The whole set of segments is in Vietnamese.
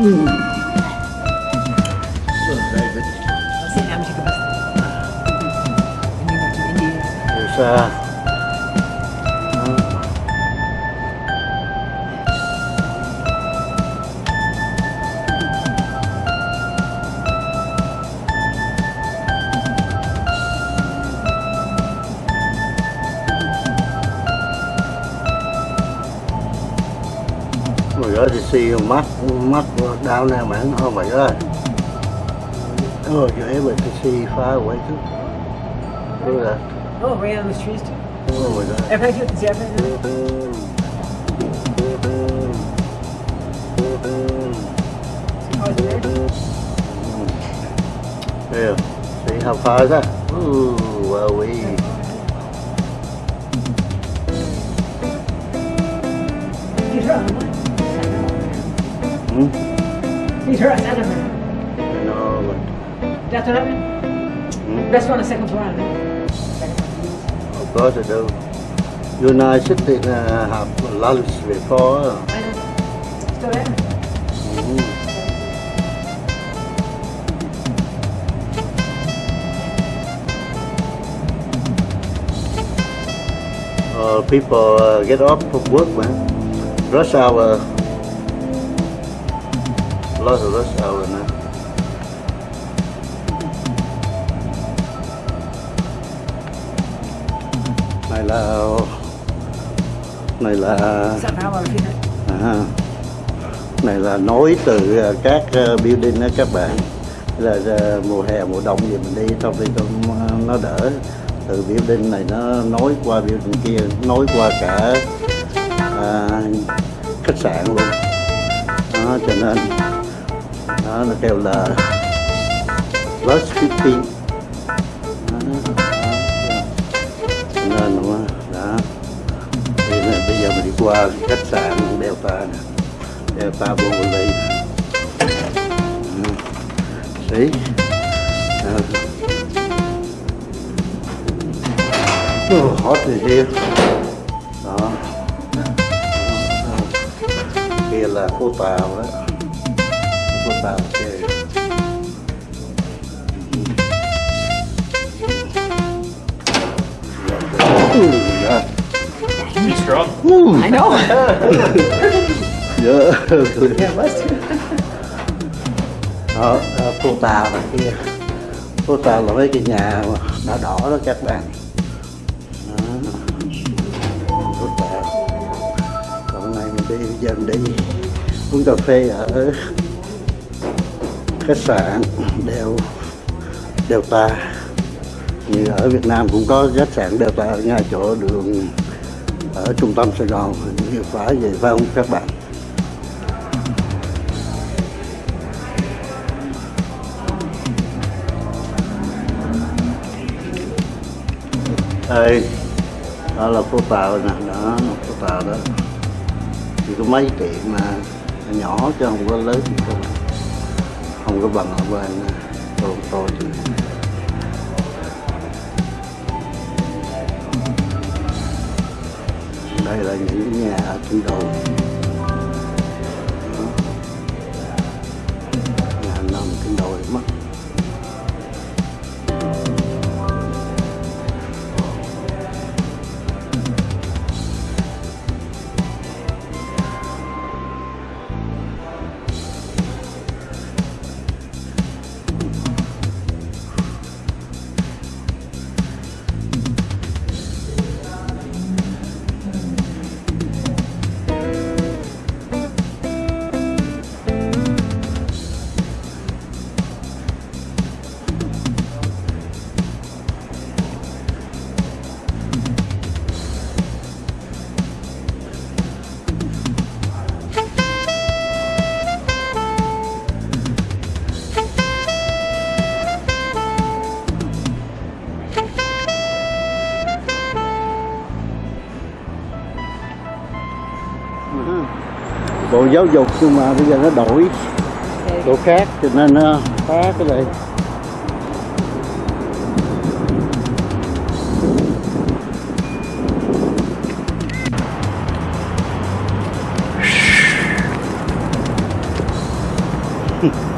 嗯。Oh my god, you see your map, map down there, man. Oh you're able to see far away too. Look at that. Oh, right on those trees too. Oh my god. Everybody do it. See it's there? See how far is that? Ooh, well, we. Hmm? On another one. I know, but. That's what happened? Hmm? That's one the second floor. huh? Of course I do. You and I sit in uh, have lunch before. I know. Still there? Mhm. Uh, people uh, get off from work, man. Rush hour. Lots of rush hour now. Này là này là? À, này là nối từ ờ, các ờ, building đó các bạn là ờ, mùa hè mùa đông gì mình đi trong đi trong nó đỡ từ building này nó nối qua building kia nối qua cả à, khách sạn luôn đó cho nên đó nó kêu là plus 15 đó, đó, cho nên nó đó. Thì nè, bây giờ mình đi qua khách sạn Delta nè. Delta Bovoli See? Uh, oh, hot in here. Đó. Kia là phố tàu đó. Tàu chơi. Ooh, yeah. Strong. I know. Yeah. yeah, đó, phố tàu là kia phố tàu là mấy cái nhà đỏ đỏ đó các bạn đó. phố tàu còn hôm nay mình đi mình đi uống cà phê ở khách sạn đều đều ta. Như ở Việt Nam cũng có khách sạn Delta ở ngay chỗ đường ở trung tâm Sài Gòn, như phải vậy, phải không các bạn? Đây đó là phố tàu nè, đó phố tàu đó. Chỉ có mấy tiệm mà nhỏ chứ không có lớn các bạn không có bằng ở bên ờ, Toronto chứ đây là những nhà ở trên đầu bộ giáo dục nhưng mà bây giờ nó đổi. Chỗ khác cho nên nó phá cái này. Oh,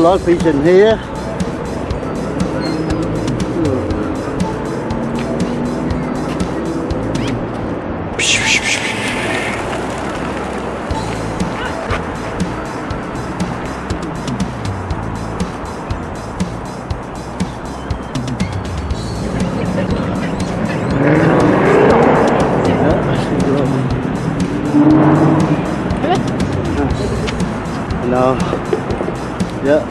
lot of fish in here. No. Nữa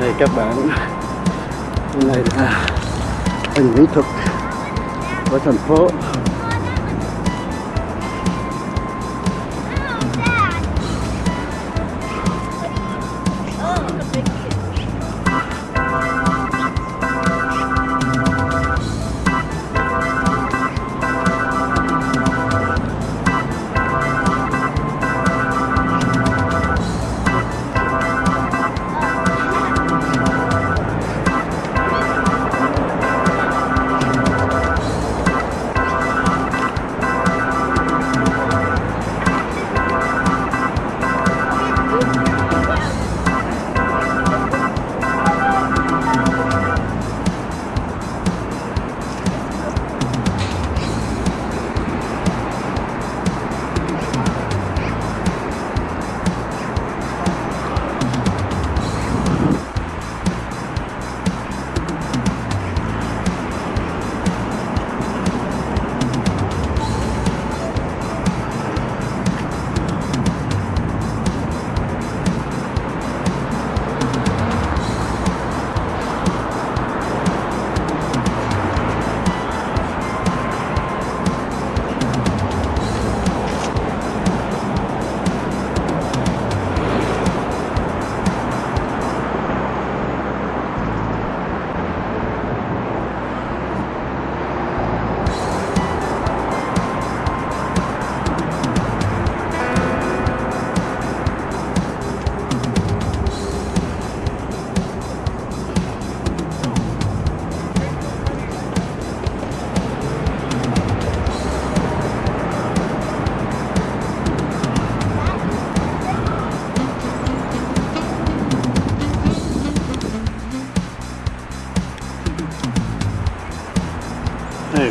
Đây các bạn. Đây này là hình mỹ thuật của thành phố.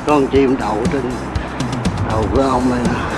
Con chim đậu trên đầu của ông này nè.